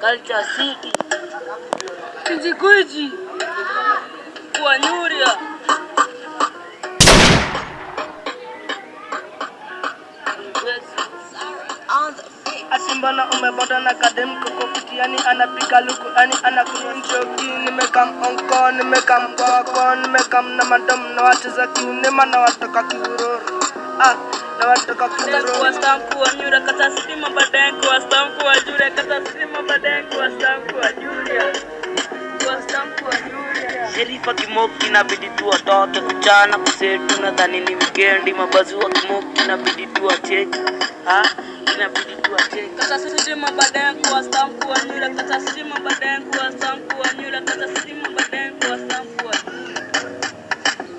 Culture City, Kijiji, on the mbona umebota na kadem koko kutiani anapika luku ani anakunywa njoki. Nimekam onko nimekam kwako nimekam na madam na wacheza kiunema na watoka kiuroro ah na watoka Kwa kiuroro stampu wa nyura kata sima baadaye kwa stampu wa jure kata sima baadaye kwa stampu wa julia Kwa stampu wa Nyuria. Sherifa Kimoki inabidi tu watoke kuchana. Kusetu, nadhani ni wikendi. Mabazu wa Kimoki inabidi tu wacheki, ah, inabidi. Kata stima baadaye kuwa stampu wa Nyuria kata stima baadaye kuwa stampu wa Nyuria kata stima kuwa stampu wa.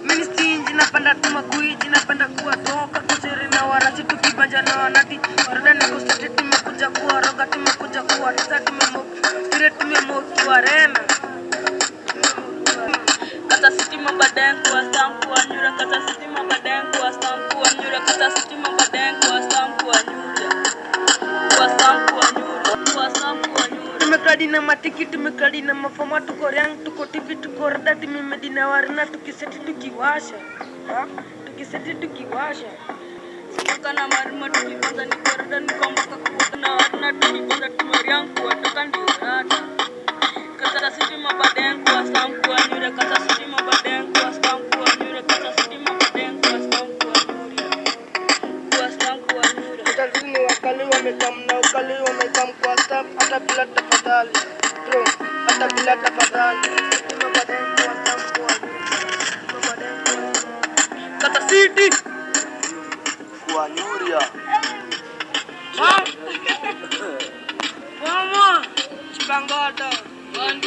Mimi stingy napenda tu makuiji napenda kuwatoka kusiri na warasi tukibanja na wanati. Warada na kusiti tumekuja kuwaroga tumekuja kuwatesa tumemoki vile tumemoki warena Kata stima kuwa stampu wa Nyuria kata stima kuwa stampu wa Nyuria kata stima stampu tumekadi na matiki tumekadi na mafoma tuko riang tuko tivi tuko rada tumemedi na warina tukiseti tukiwasha Ha? tukiseti tukiwasha Toka na marima tukipanda ni korada ni kwamba kakuta na wana tukipanda tumeriang kuwatoka ndio rada. Kata stima baadaye kwa stampu wa Nyuria kata stima baadaye kwa stampu wa Nyuria kata stima baadaye kwa stampu wa Nyuria. Kwa stampu wa Nyuria. utazini wakali wamekam hata bila tafadhali bro. Hata bila tafadhali. Kata city. Kwa Nuria. Mama, chipangata. One,